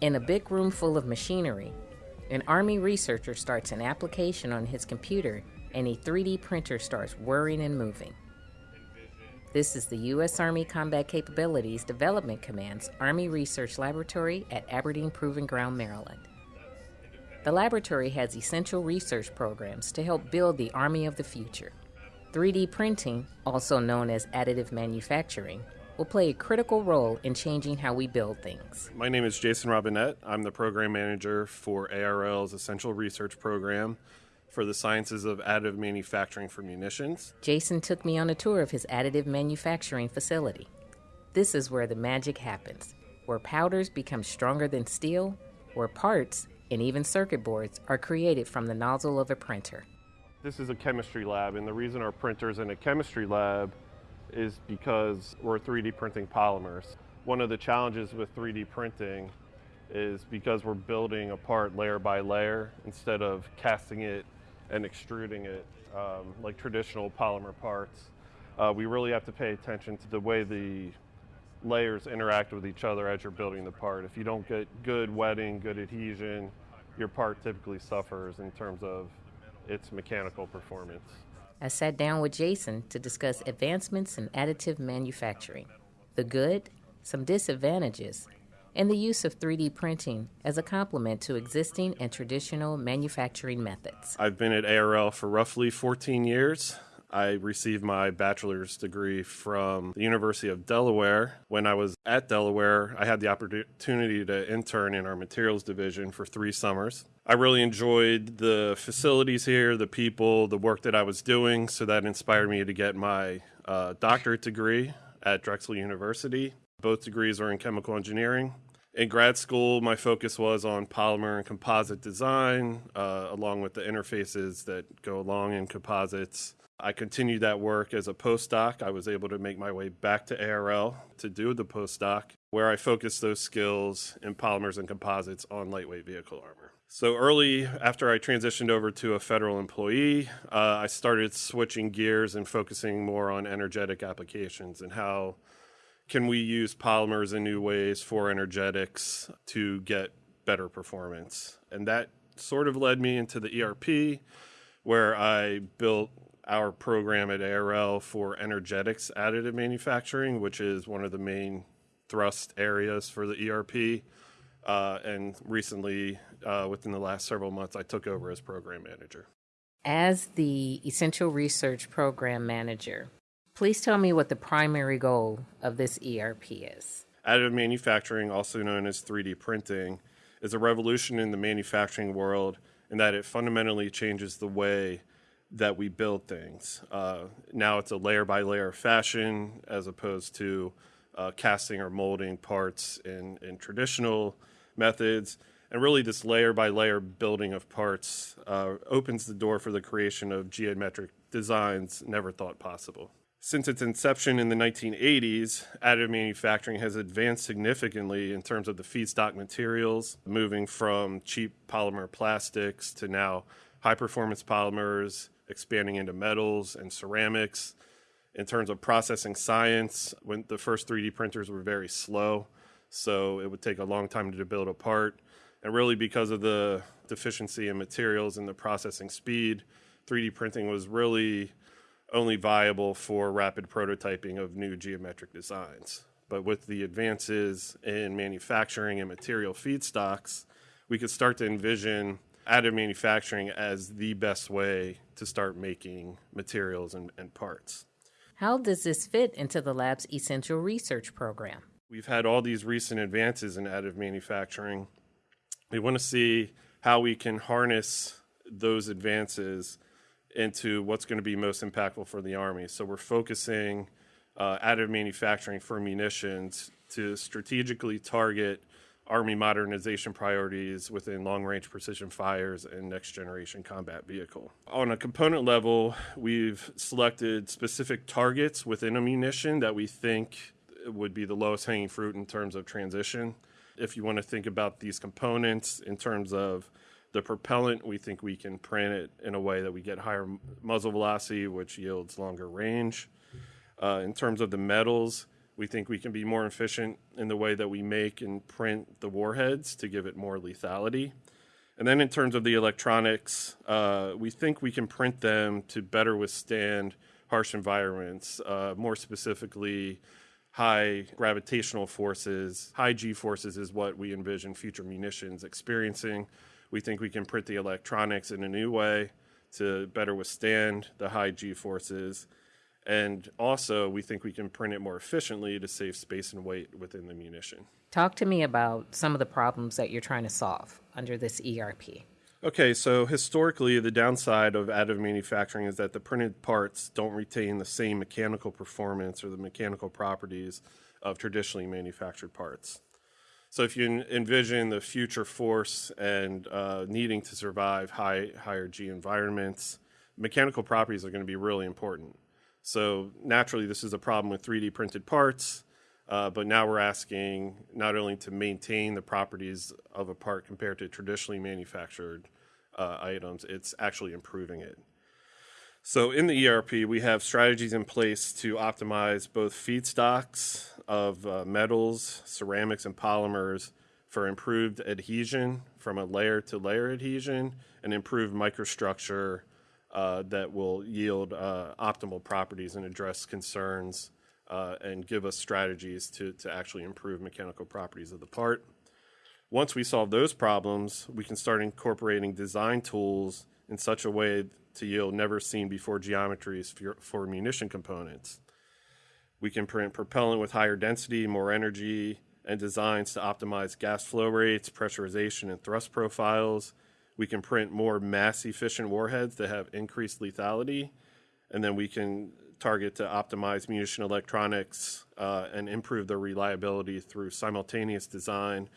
In a big room full of machinery, an Army researcher starts an application on his computer and a 3D printer starts whirring and moving. This is the U.S. Army Combat Capabilities Development Command's Army Research Laboratory at Aberdeen Proving Ground, Maryland. The laboratory has essential research programs to help build the Army of the future. 3D printing, also known as additive manufacturing, will play a critical role in changing how we build things. My name is Jason Robinette. I'm the program manager for ARL's Essential Research Program for the Sciences of Additive Manufacturing for Munitions. Jason took me on a tour of his additive manufacturing facility. This is where the magic happens, where powders become stronger than steel, where parts and even circuit boards are created from the nozzle of a printer. This is a chemistry lab, and the reason our printer's in a chemistry lab is because we're 3D printing polymers. One of the challenges with 3D printing is because we're building a part layer by layer instead of casting it and extruding it um, like traditional polymer parts. Uh, we really have to pay attention to the way the layers interact with each other as you're building the part. If you don't get good wetting, good adhesion, your part typically suffers in terms of its mechanical performance. I sat down with Jason to discuss advancements in additive manufacturing, the good, some disadvantages, and the use of 3D printing as a complement to existing and traditional manufacturing methods. I've been at ARL for roughly 14 years. I received my bachelor's degree from the University of Delaware. When I was at Delaware, I had the opportunity to intern in our materials division for three summers. I really enjoyed the facilities here, the people, the work that I was doing, so that inspired me to get my uh, doctorate degree at Drexel University. Both degrees are in chemical engineering in grad school, my focus was on polymer and composite design, uh, along with the interfaces that go along in composites. I continued that work as a postdoc. I was able to make my way back to ARL to do the postdoc, where I focused those skills in polymers and composites on lightweight vehicle armor. So early after I transitioned over to a federal employee, uh, I started switching gears and focusing more on energetic applications and how can we use polymers in new ways for energetics to get better performance? And that sort of led me into the ERP, where I built our program at ARL for energetics additive manufacturing, which is one of the main thrust areas for the ERP. Uh, and recently, uh, within the last several months, I took over as program manager. As the Essential Research Program Manager, Please tell me what the primary goal of this ERP is. Additive manufacturing, also known as 3D printing, is a revolution in the manufacturing world in that it fundamentally changes the way that we build things. Uh, now it's a layer by layer fashion as opposed to uh, casting or molding parts in, in traditional methods. And really, this layer by layer building of parts uh, opens the door for the creation of geometric designs never thought possible. Since its inception in the 1980s, additive manufacturing has advanced significantly in terms of the feedstock materials, moving from cheap polymer plastics to now high performance polymers, expanding into metals and ceramics. In terms of processing science, when the first 3D printers were very slow, so it would take a long time to build a part. And really, because of the deficiency in materials and the processing speed, 3D printing was really only viable for rapid prototyping of new geometric designs. But with the advances in manufacturing and material feedstocks, we could start to envision additive manufacturing as the best way to start making materials and, and parts. How does this fit into the lab's essential research program? We've had all these recent advances in additive manufacturing. We want to see how we can harness those advances into what's going to be most impactful for the Army. So we're focusing uh, additive manufacturing for munitions to strategically target Army modernization priorities within long range precision fires and next generation combat vehicle. On a component level, we've selected specific targets within a munition that we think would be the lowest hanging fruit in terms of transition. If you want to think about these components in terms of The propellant, we think we can print it in a way that we get higher muzzle velocity, which yields longer range. Uh, in terms of the metals, we think we can be more efficient in the way that we make and print the warheads to give it more lethality. And then in terms of the electronics, uh, we think we can print them to better withstand harsh environments, uh, more specifically, high gravitational forces. High G forces is what we envision future munitions experiencing. We think we can print the electronics in a new way to better withstand the high G forces. And also, we think we can print it more efficiently to save space and weight within the munition. Talk to me about some of the problems that you're trying to solve under this ERP. Okay, so historically, the downside of additive manufacturing is that the printed parts don't retain the same mechanical performance or the mechanical properties of traditionally manufactured parts. So, if you envision the future force and uh, needing to survive high, higher G environments, mechanical properties are going to be really important. So, naturally, this is a problem with 3D printed parts. Uh, but now we're asking not only to maintain the properties of a part compared to traditionally manufactured uh, items, it's actually improving it. So in the ERP, we have strategies in place to optimize both feedstocks of uh, metals, ceramics, and polymers for improved adhesion from a layer to layer adhesion and improved microstructure uh, that will yield uh, optimal properties and address concerns uh, and give us strategies to, to actually improve mechanical properties of the part. Once we solve those problems, we can start incorporating design tools in such a way to yield never seen before geometries for, for munition components. We can print propellant with higher density, more energy, and designs to optimize gas flow rates, pressurization, and thrust profiles. We can print more mass efficient warheads that have increased lethality. And then we can target to optimize munition electronics uh, and improve their reliability through simultaneous design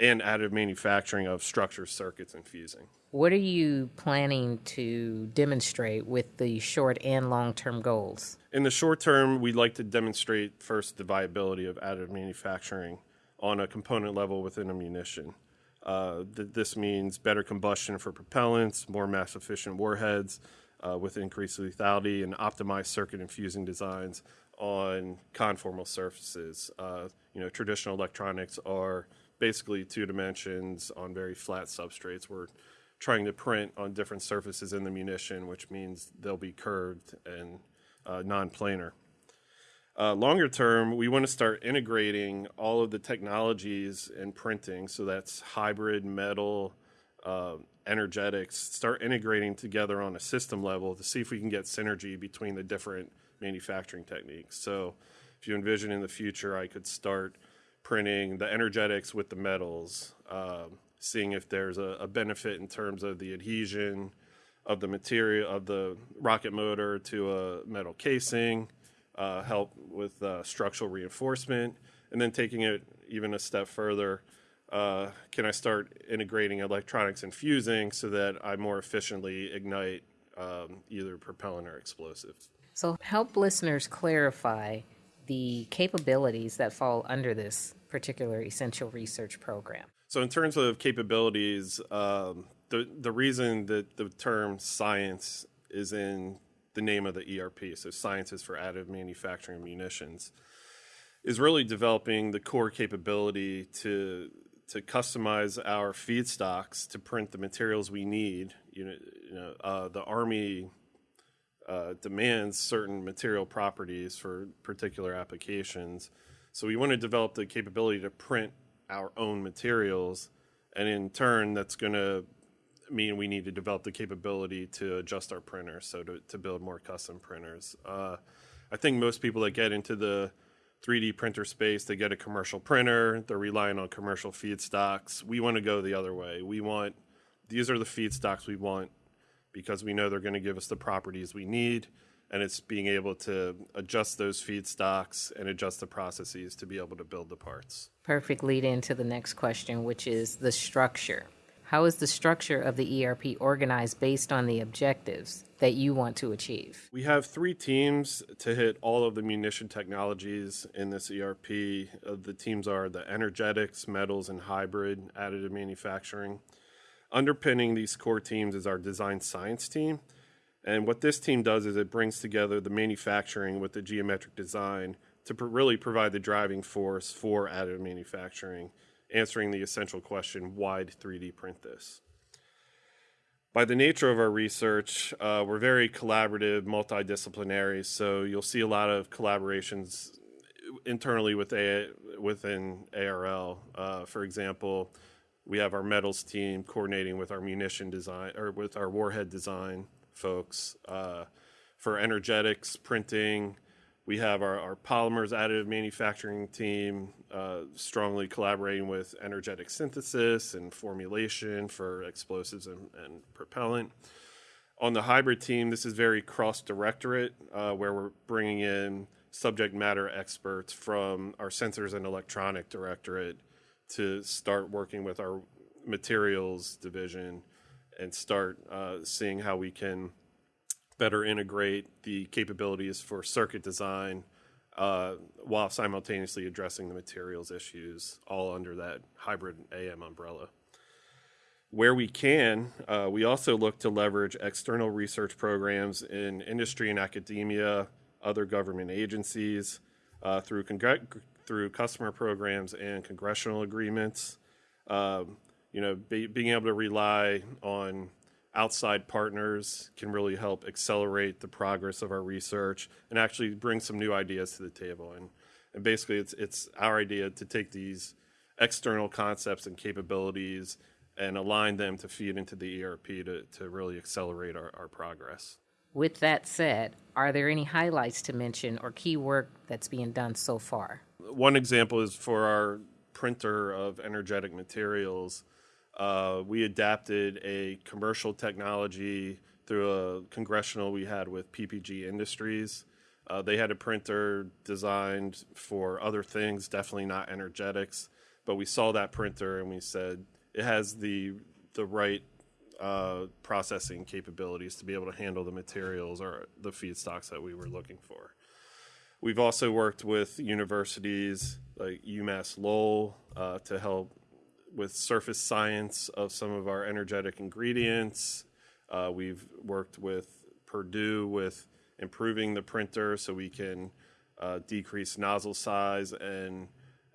and additive manufacturing of structures, circuits, and fusing. What are you planning to demonstrate with the short and long term goals? In the short term, we'd like to demonstrate first the viability of additive manufacturing on a component level within a munition. Uh, th- this means better combustion for propellants, more mass efficient warheads, uh, with increased lethality and optimized circuit and fusing designs on conformal surfaces. Uh, you know, traditional electronics are basically two dimensions on very flat substrates. We're trying to print on different surfaces in the munition, which means they'll be curved and uh, non-planar. Uh, longer term, we want to start integrating all of the technologies in printing. So that's hybrid metal, uh, energetics start integrating together on a system level to see if we can get synergy between the different manufacturing techniques. So, if you envision in the future, I could start printing the energetics with the metals, um, seeing if there's a, a, benefit in terms of the adhesion of the material of the rocket motor to a metal casing, uh, help with uh, structural reinforcement, and then taking it even a step further uh, can I start integrating electronics and fusing so that I more efficiently ignite um, either propellant or explosives? So, help listeners clarify the capabilities that fall under this particular essential research program. So, in terms of capabilities, um, the the reason that the term science is in the name of the ERP, so Sciences for additive manufacturing munitions, is really developing the core capability to to customize our feedstocks to print the materials we need. You know, you know uh, the Army uh, demands certain material properties for particular applications. So we want to develop the capability to print our own materials, and in turn, that's going to mean we need to develop the capability to adjust our printers, so to, to build more custom printers. Uh, I think most people that get into the 3D printer space. They get a commercial printer. They're relying on commercial feedstocks. We want to go the other way. We want these are the feedstocks we want because we know they're going to give us the properties we need. And it's being able to adjust those feedstocks and adjust the processes to be able to build the parts. Perfect lead into the next question, which is the structure. How is the structure of the ERP organized based on the objectives that you want to achieve? We have three teams to hit all of the munition technologies in this ERP. Uh, the teams are the energetics, metals, and hybrid additive manufacturing. Underpinning these core teams is our design science team. And what this team does is it brings together the manufacturing with the geometric design to pr- really provide the driving force for additive manufacturing, answering the essential question why 3D print this? By the nature of our research, uh, we're very collaborative, multidisciplinary, so you'll see a lot of collaborations internally with a, within ARL. Uh, for example, we have our metals team coordinating with our munition design or with our warhead design folks. Uh, for energetics printing, we have our, our polymers additive manufacturing team uh, strongly collaborating with energetic synthesis and formulation for explosives and, and propellant. On the hybrid team, this is very cross directorate, uh, where we're bringing in subject matter experts from our sensors and electronic directorate to start working with our materials division and start uh, seeing how we can better integrate the capabilities for circuit design uh, while simultaneously addressing the materials issues, all under that hybrid AM umbrella. Where we can, uh, we also look to leverage external research programs in industry and academia, other government agencies, uh, through, through customer programs and congressional agreements. Um, you know, be, being able to rely on outside partners can really help accelerate the progress of our research and actually bring some new ideas to the table. And, and basically, it's, it's our idea to take these external concepts and capabilities and align them to feed into the ERP to, to really accelerate our, our progress. With that said, are there any highlights to mention or key work that's being done so far? One example is for our printer of energetic materials uh, we adapted a commercial technology through a congressional we had with PPG Industries. Uh, they had a printer designed for other things, definitely not energetics. But we saw that printer and we said it has the the right uh, processing capabilities to be able to handle the materials or the feedstocks that we were looking for. We've also worked with universities like UMass Lowell uh, to help with surface science of some of our energetic ingredients. Uh, we've worked with Purdue with improving the printer so we can uh, decrease nozzle size and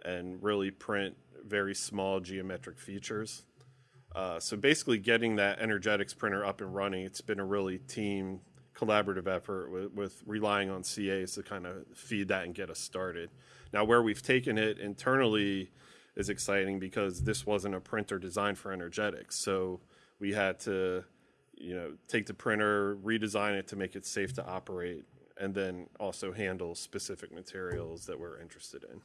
and really print very small geometric features. Uh, so basically, getting that energetics printer up and running, it's been a really team collaborative effort with, with relying on CAs to kind of feed that and get us started. Now, where we've taken it internally is exciting because this wasn't a printer designed for energetics. So we had to, you know, take the printer, redesign it to make it safe to operate, and then also handle specific materials that we're interested in.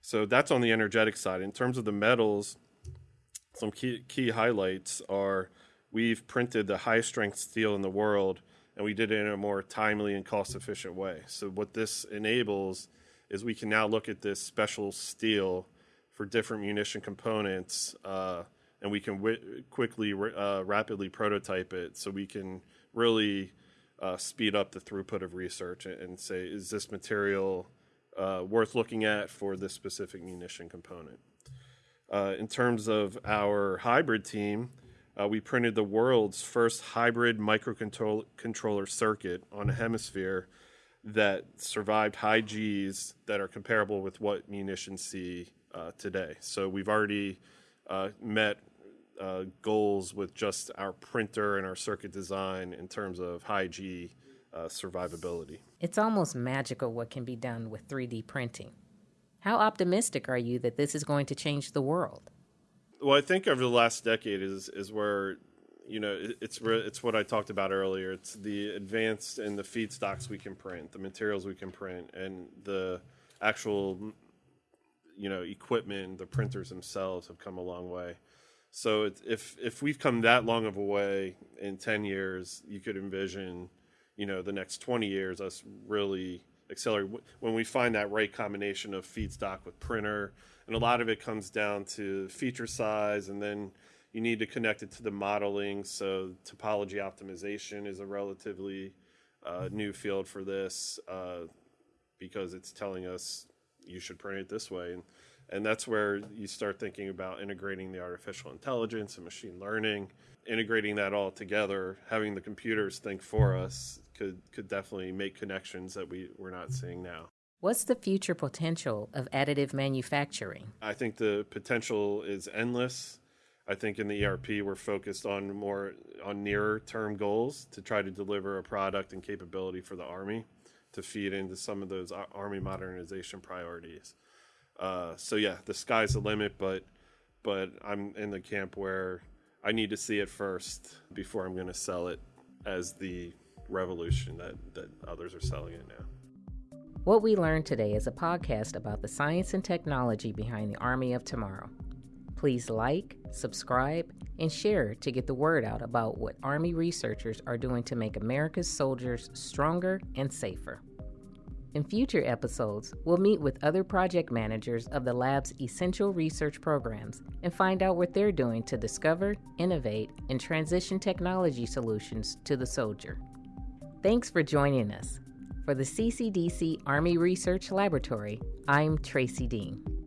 So that's on the energetic side. In terms of the metals, some key, key highlights are we've printed the highest strength steel in the world and we did it in a more timely and cost efficient way. So what this enables is we can now look at this special steel for different munition components, uh, and we can w- quickly, uh, rapidly prototype it so we can really uh, speed up the throughput of research and, say, is this material uh, worth looking at for this specific munition component? Uh, in terms of our hybrid team, uh, we printed the world's first hybrid microcontroller circuit on a hemisphere that survived high Gs that are comparable with what munitions see uh, today. So we've already uh, met uh, goals with just our printer and our circuit design in terms of high G uh, survivability. It's almost magical what can be done with 3D printing. How optimistic are you that this is going to change the world? Well, I think over the last decade is is where you know it's it's what I talked about earlier. It's the advance in the feedstocks we can print, the materials we can print, and the actual you know equipment, the printers themselves have come a long way. So if if we've come that long of a way in ten years, you could envision, you know, the next twenty years us really accelerate when we find that right combination of feedstock with printer, and a lot of it comes down to feature size, and then you need to connect it to the modeling. So topology optimization is a relatively uh, new field for this uh, because it's telling us you should print it this way. And And that's where you start thinking about integrating the artificial intelligence and machine learning, integrating that all together, having the computers think for us could, could definitely make connections that we, we're not seeing now. What's the future potential of additive manufacturing? I think the potential is endless. I think in the ERP we're focused on more on nearer term goals to try to deliver a product and capability for the army to feed into some of those army modernization priorities. Uh, so yeah, the sky's the limit, but but I'm in the camp where I need to see it first before I'm going to sell it as the revolution that that others are selling it now. What we learned today is a podcast about the science and technology behind the Army of Tomorrow. Please like, subscribe, and share to get the word out about what Army researchers are doing to make America's soldiers stronger and safer. In future episodes, we'll meet with other project managers of the lab's essential research programs and find out what they're doing to discover, innovate, and transition technology solutions to the soldier. Thanks for joining us. For the CCDC Army Research Laboratory, I'm Tracy Dean.